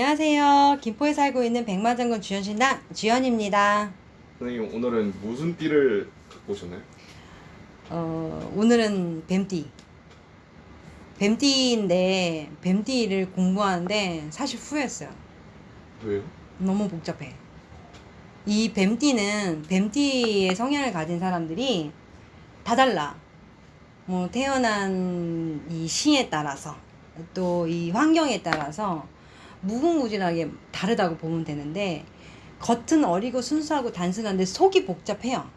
안녕하세요. 김포에 살고 있는 백마장군 주연신당 주연입니다. 선생님 오늘은 무슨 띠를 갖고 오셨나요? 어, 오늘은 뱀띠. 뱀띠인데 뱀띠를 공부하는데 사실 후회했어요. 왜요? 너무 복잡해. 이 뱀띠는 뱀띠의 성향을 가진 사람들이 다 달라. 뭐 태어난 이 시에 따라서 또 이 환경에 따라서 무궁무진하게 다르다고 보면 되는데 겉은 어리고 순수하고 단순한데 속이 복잡해요.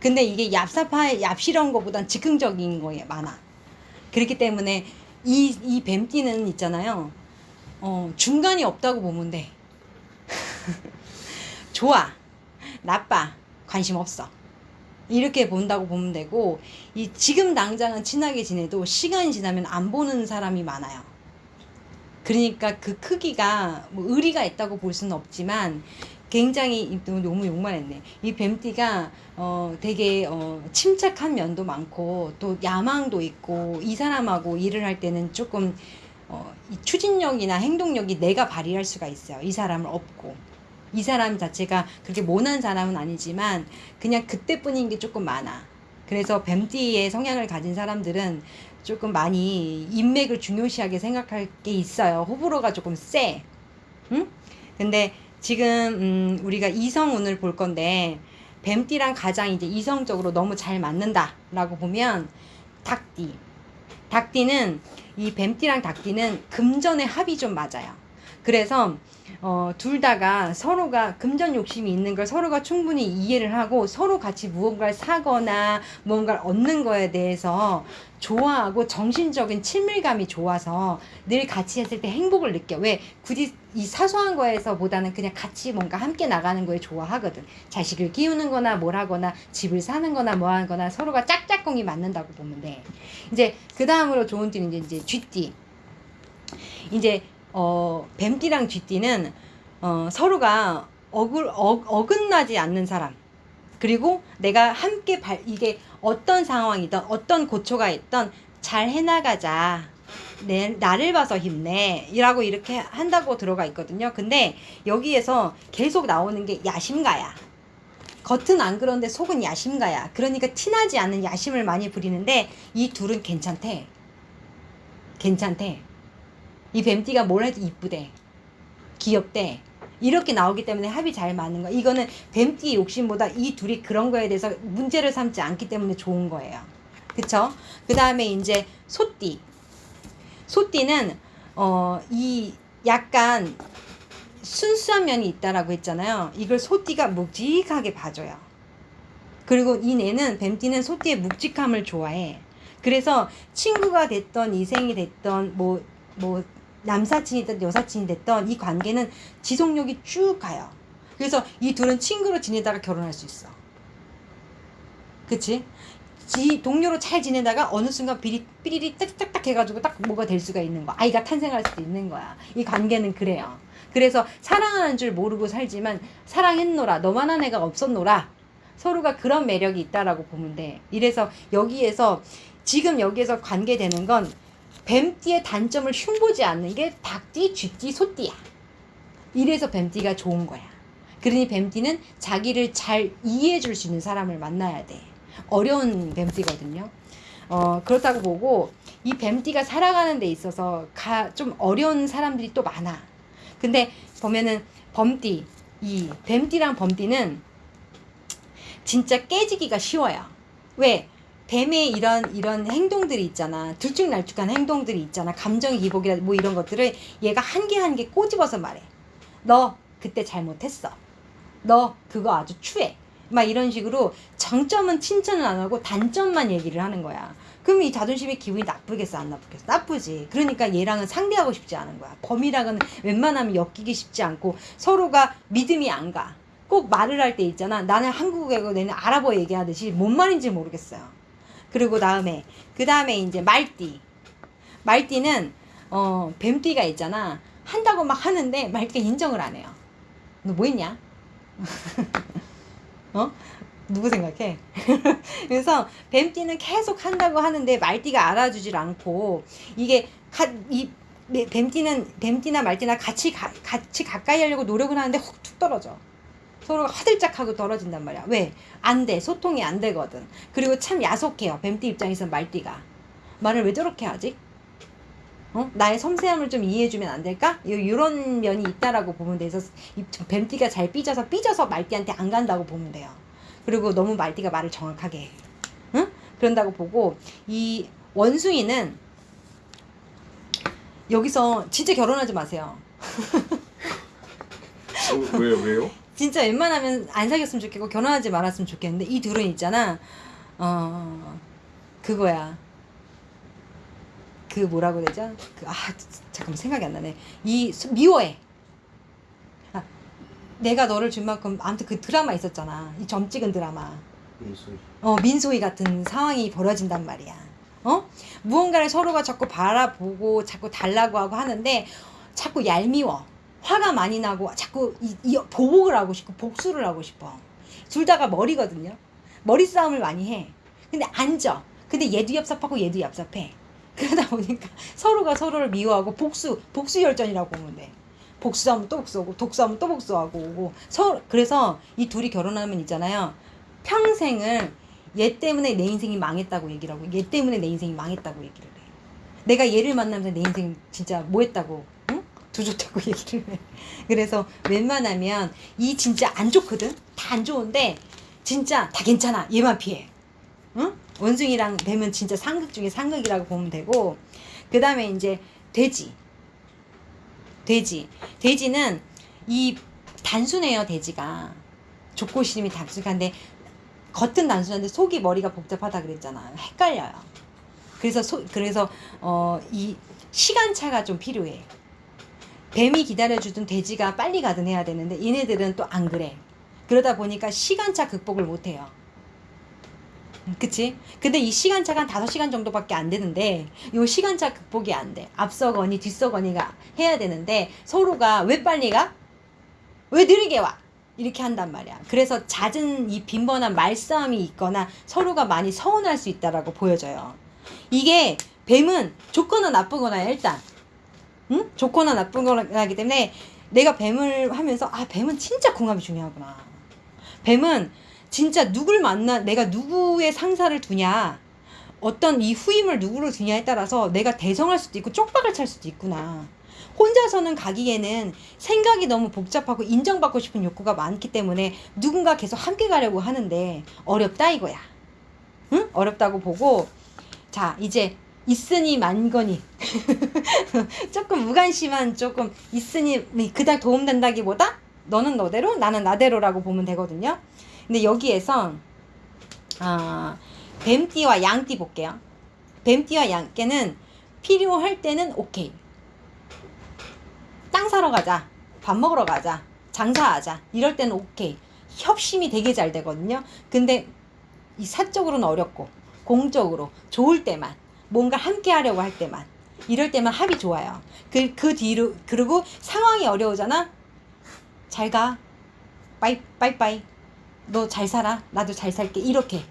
근데 이게 얍삽하 얍실한 것보단 즉흥적인 거에 많아. 그렇기 때문에 이, 이 뱀띠는 있잖아요. 어, 중간이 없다고 보면 돼. 좋아, 나빠, 관심 없어. 이렇게 본다고 보면 되고, 이 지금 당장은 친하게 지내도 시간이 지나면 안 보는 사람이 많아요. 그러니까 그 크기가 뭐 의리가 있다고 볼 수는 없지만 굉장히 너무 욕만 했네. 이 뱀띠가 어 되게 어 침착한 면도 많고 또 야망도 있고 이 사람하고 일을 할 때는 조금 어이 추진력이나 행동력이 내가 발휘할 수가 있어요. 이 사람을 업고. 이 사람 자체가 그렇게 모난 사람은 아니지만 그냥 그때뿐인 게 조금 많아. 그래서 뱀띠의 성향을 가진 사람들은 조금 많이 인맥을 중요시하게 생각할 게 있어요. 호불호가 조금 세. 응? 근데 지금 음 우리가 이성운을 볼 건데 뱀띠랑 가장 이제 이성적으로 너무 잘 맞는다라고 보면 닭띠. 닭띠는 이 뱀띠랑 닭띠는 금전의 합이 좀 맞아요. 그래서 어, 둘 다가 서로가 금전 욕심이 있는 걸 서로가 충분히 이해를 하고 서로 같이 무언가를 사거나 무언가를 얻는 거에 대해서 좋아하고 정신적인 친밀감이 좋아서 늘 같이 했을 때 행복을 느껴. 왜? 굳이 이 사소한 거에서 보다는 그냥 같이 뭔가 함께 나가는 거에 좋아하거든. 자식을 키우는 거나 뭘 하거나 집을 사는 거나 뭐 하거나 서로가 짝짝꿍이 맞는다고 보면 돼. 이제 그 다음으로 좋은 띠는 이제, 이제 쥐띠. 이제 어, 뱀띠랑 쥐띠는 어, 서로가 어글, 어, 어긋나지 않는 사람. 그리고 내가 함께 발, 이게 어떤 상황이든 어떤 고초가 있던 잘 해나가자. 내, 나를 봐서 힘내. 이라고 이렇게 한다고 들어가 있거든요. 근데 여기에서 계속 나오는 게 야심가야. 겉은 안 그런데 속은 야심가야. 그러니까 티나지 않는 야심을 많이 부리는데 이 둘은 괜찮대. 괜찮대. 이 뱀띠가 뭘 해도 이쁘대. 귀엽대. 이렇게 나오기 때문에 합이 잘 맞는 거야. 이거는 뱀띠 욕심보다 이 둘이 그런 거에 대해서 문제를 삼지 않기 때문에 좋은 거예요. 그쵸? 그 다음에 이제 소띠. 소띠는, 어, 이 약간 순수한 면이 있다라고 했잖아요. 이걸 소띠가 묵직하게 봐줘요. 그리고 이 내는 뱀띠는 소띠의 묵직함을 좋아해. 그래서 친구가 됐던 이생이 됐던 뭐, 뭐, 남사친이든 여사친이 됐던 이 관계는 지속력이 쭉 가요. 그래서 이 둘은 친구로 지내다가 결혼할 수 있어. 그치? 지, 동료로 잘 지내다가 어느 순간 비리, 삐리리 딱딱딱 해가지고 딱 뭐가 될 수가 있는 거. 아이가 탄생할 수도 있는 거야. 이 관계는 그래요. 그래서 사랑하는 줄 모르고 살지만 사랑했노라. 너만한 애가 없었노라. 서로가 그런 매력이 있다라고 보면 돼. 이래서 여기에서 지금 여기에서 관계되는 건 뱀띠의 단점을 흉보지 않는 게 닭띠, 쥐띠, 소띠야. 이래서 뱀띠가 좋은 거야. 그러니 뱀띠는 자기를 잘 이해해 줄 수 있는 사람을 만나야 돼. 어려운 뱀띠거든요. 어, 그렇다고 보고 이 뱀띠가 살아가는 데 있어서 가, 좀 어려운 사람들이 또 많아. 근데 보면은 범띠, 이 뱀띠랑 범띠는 진짜 깨지기가 쉬워요. 왜? 뱀의 이런 이런 행동들이 있잖아. 들쭉날쭉한 행동들이 있잖아. 감정 기복이라 뭐 이런 것들을 얘가 한 개 한 개 꼬집어서 말해. 너 그때 잘못했어. 너 그거 아주 추해. 막 이런 식으로 장점은 칭찬을 안 하고 단점만 얘기를 하는 거야. 그럼 이 자존심이 기분이 나쁘겠어 안 나쁘겠어 나쁘지 그러니까 얘랑은 상대하고 싶지 않은 거야 범이랑은 웬만하면 엮이기 쉽지 않고 서로가 믿음이 안가꼭 말을 할 때 있잖아 나는 한국어고 내는 아랍어 얘기하듯이 뭔 말인지 모르겠어요 그리고 다음에 그 다음에 이제 말띠. 말띠는 어 뱀띠가 있잖아. 한다고 막 하는데 말띠가 인정을 안 해요. 너 뭐 했냐? 어? 누구 생각해? 그래서 뱀띠는 계속 한다고 하는데 말띠가 알아주질 않고 이게 이 매- 뱀띠는 뱀띠나 말띠나 같이 가, 같이 가까이 하려고 노력을 하는데 훅 툭 떨어져. 서로가 화들짝하고 떨어진단 말이야. 왜? 안 돼. 소통이 안 되거든. 그리고 참 야속해요. 뱀띠 입장에서 말띠가. 말을 왜 저렇게 하지? 어? 나의 섬세함을 좀 이해해주면 안 될까? 요, 요런 면이 있다라고 보면 돼서 이 뱀띠가 잘 삐져서 삐져서 말띠한테 안 간다고 보면 돼요. 그리고 너무 말띠가 말을 정확하게 해. 응? 그런다고 보고 이 원숭이는 여기서 진짜 결혼하지 마세요. 어, 왜요? 왜요? 진짜 웬만하면 안 사귀었으면 좋겠고 결혼하지 말았으면 좋겠는데 이 둘은 있잖아. 어 그거야. 그 뭐라고 되죠? 그 아 잠깐만 생각이 안 나네. 이 수- 미워해. 아, 내가 너를 준 만큼 아무튼 그 드라마 있었잖아. 이 점 찍은 드라마. 어, 민소희 같은 상황이 벌어진단 말이야. 어? 무언가를 서로가 자꾸 바라보고 자꾸 달라고 하고 하는데 자꾸 얄미워. 화가 많이 나고 자꾸 이, 이 보복을 하고 싶고 복수를 하고 싶어. 둘 다가 머리거든요. 머리 싸움을 많이 해. 근데 앉아. 근데 얘도 얍삽하고 얘도 얍삽해. 그러다 보니까 서로가 서로를 미워하고 복수, 복수 열전이라고 보면 돼. 복수하면 또 복수하고 독수하면 또 복수하고 오고 서 그래서 이 둘이 결혼하면 있잖아요. 평생을 얘 때문에 내 인생이 망했다고 얘기를 하고 얘 때문에 내 인생이 망했다고 얘기를 해. 내가 얘를 만나면서 내 인생 진짜 뭐 했다고 응? 두줬다고 얘기를 해. 그래서 웬만하면 이 진짜 안 좋거든. 다 안 좋은데 진짜 다 괜찮아. 얘만 피해. 응? 원숭이랑 뱀은 진짜 상극 중에 상극이라고 보면 되고 그 다음에 이제 돼지. 돼지. 돼지는 이 단순해요. 돼지가. 족고심이 단순한데 겉은 단순한데 속이 머리가 복잡하다 그랬잖아. 헷갈려요. 그래서 소, 그래서 어 이 시간차가 좀 필요해. 뱀이 기다려주던 돼지가 빨리 가든 해야 되는데 얘네들은 또 안 그래. 그러다 보니까 시간차 극복을 못 해요. 음, 그치? 근데 이 시간차가 한 5시간 정도밖에 안 되는데 이 시간차 극복이 안 돼. 앞서거니 뒤서거니가 해야 되는데 서로가 왜 빨리 가? 왜 느리게 와? 이렇게 한단 말이야. 그래서 잦은 이 빈번한 말싸움이 있거나 서로가 많이 서운할 수 있다라고 보여져요. 이게 뱀은 좋거나 나쁘거나 일단 응? 좋거나 나쁘거나기 때문에 내가 뱀을 하면서 아 뱀은 진짜 궁합이 중요하구나. 뱀은 진짜 누굴 만나 내가 누구의 상사를 두냐 어떤 이 후임을 누구를 두냐에 따라서 내가 대성할 수도 있고 쪽박을 찰 수도 있구나. 혼자서는 가기에는 생각이 너무 복잡하고 인정받고 싶은 욕구가 많기 때문에 누군가 계속 함께 가려고 하는데 어렵다 이거야. 응? 어렵다고 보고 자 이제 있으니 만거니 조금 무관심한 조금 있으니 그닥 도움된다기보다 너는 너대로 나는 나대로라고 보면 되거든요. 근데 여기에서 아 뱀띠와 양띠 볼게요. 뱀띠와 양띠는 필요할 때는 오케이. 땅 사러 가자. 밥 먹으러 가자. 장사하자. 이럴 때는 오케이. 협심이 되게 잘 되거든요. 근데 이 사적으로는 어렵고 공적으로 좋을 때만 뭔가 함께 하려고 할 때만 이럴 때만 합이 좋아요. 그, 그 뒤로 그리고 상황이 어려우잖아. 잘 가. 빠이 빠이빠이. 너 잘 살아. 나도 잘 살게. 이렇게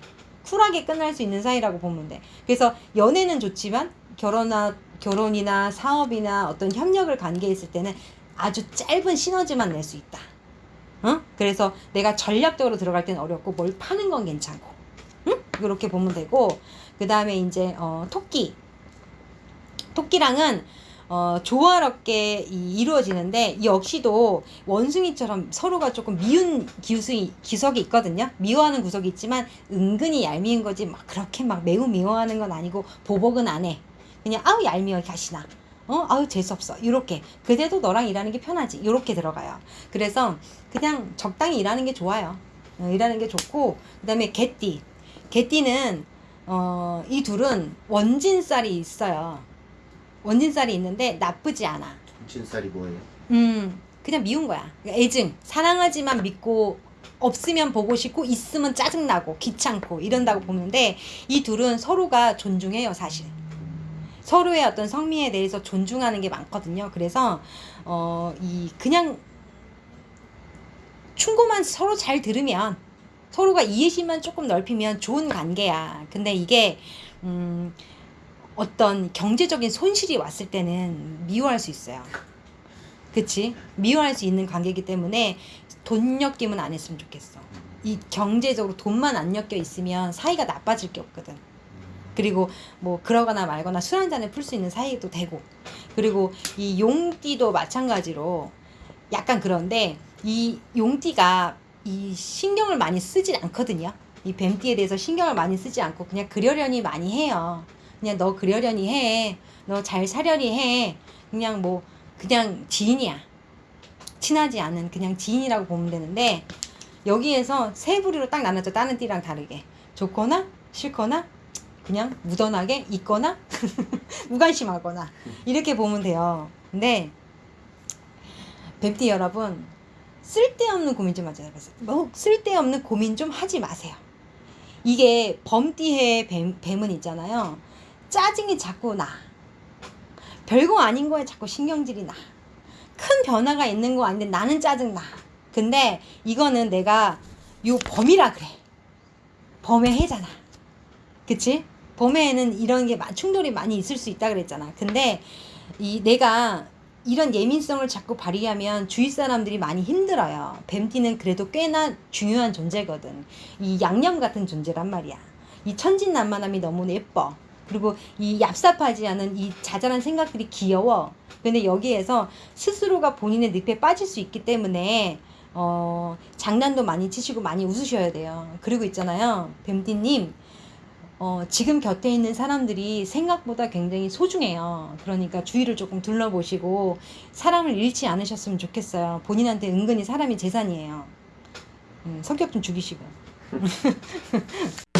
쿨하게 끝날 수 있는 사이라고 보면 돼. 그래서 연애는 좋지만 결혼이나 결혼이나 사업이나 어떤 협력을 관계했을 때는 아주 짧은 시너지만 낼 수 있다. 어? 그래서 내가 전략적으로 들어갈 때는 어렵고 뭘 파는 건 괜찮고. 응? 이렇게 보면 되고 그 다음에 이제 어, 토끼. 토끼랑은 어, 조화롭게 이, 이루어지는데 역시도 원숭이처럼 서로가 조금 미운 기숙이, 기석이 있거든요. 미워하는 구석이 있지만 은근히 얄미운 거지 막 그렇게 막 매우 미워하는 건 아니고 보복은 안 해. 그냥 아우 얄미워 가시나. 어 아우 재수없어 이렇게 그래도 너랑 일하는 게 편하지 이렇게 들어가요 그래서 그냥 적당히 일하는 게 좋아요 어, 일하는 게 좋고 그 다음에 개띠 개띠는 어, 이 둘은 원진살이 있어요. 원진살이 있는데 나쁘지 않아. 진쌀이 뭐예요? 음 그냥 미운 거야. 그러니까 애증. 사랑하지만 믿고 없으면 보고 싶고 있으면 짜증나고 귀찮고 이런다고 보는데 이 둘은 서로가 존중해요 사실. 서로의 어떤 성미에 대해서 존중하는 게 많거든요. 그래서 어 이 그냥 충고만 서로 잘 들으면 서로가 이해심만 조금 넓히면 좋은 관계야 근데 이게 음 어떤 경제적인 손실이 왔을 때는 미워할 수 있어요. 그치? 미워할 수 있는 관계이기 때문에 돈 엮임은 안 했으면 좋겠어. 이 경제적으로 돈만 안 엮여 있으면 사이가 나빠질 게 없거든. 그리고 뭐 그러거나 말거나 술 한 잔에 풀 수 있는 사이도 되고 그리고 이 용띠도 마찬가지로 약간 그런데 이 용띠가 이 신경을 많이 쓰진 않거든요. 이 뱀띠에 대해서 신경을 많이 쓰지 않고 그냥 그려려니 많이 해요. 그냥 너 그려려니 해. 너 잘 사려니 해. 그냥 뭐 그냥 지인이야. 친하지 않은 그냥 지인이라고 보면 되는데 여기에서 세 부류로 딱 나눠져 다른 띠랑 다르게 좋거나 싫거나 그냥 무던하게 있거나 무관심하거나 이렇게 보면 돼요. 근데 뱀띠 여러분 쓸데없는 고민 좀 하지 마세요. 뭐 쓸데없는 고민 좀 하지 마세요. 이게 범띠의 뱀, 뱀은 있잖아요. 짜증이 자꾸 나. 별거 아닌 거에 자꾸 신경질이 나. 큰 변화가 있는 거 아닌데 나는 짜증 나. 근데 이거는 내가 요 범이라 그래. 범의 해잖아. 그치? 범에는 이런 게 마- 충돌이 많이 있을 수 있다 그랬잖아. 근데 이 내가 이런 예민성을 자꾸 발휘하면 주위 사람들이 많이 힘들어요. 뱀띠는 그래도 꽤나 중요한 존재거든. 이 양념 같은 존재란 말이야. 이 천진난만함이 너무 예뻐. 그리고 이 얍삽하지 않은 이 자잘한 생각들이 귀여워. 근데 여기에서 스스로가 본인의 늪에 빠질 수 있기 때문에 어, 장난도 많이 치시고 많이 웃으셔야 돼요. 그리고 있잖아요. 뱀띠님, 어, 지금 곁에 있는 사람들이 생각보다 굉장히 소중해요. 그러니까 주위를 조금 둘러보시고 사람을 잃지 않으셨으면 좋겠어요. 본인한테 은근히 사람이 재산이에요. 음, 성격 좀 죽이시고.